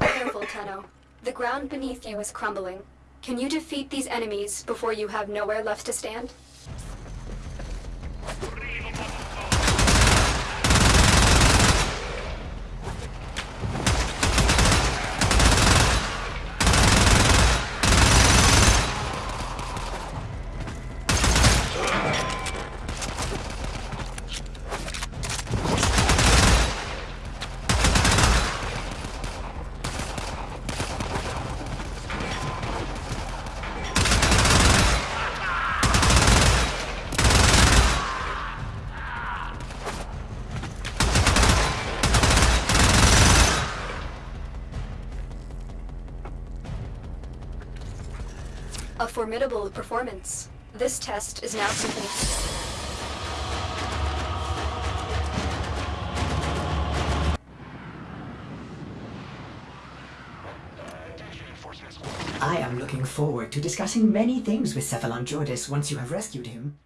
Careful, Tenno. The ground beneath you is crumbling. Can you defeat these enemies before you have nowhere left to stand? A formidable performance. This test is now complete. I am looking forward to discussing many things with Cephalon Jordas once you have rescued him.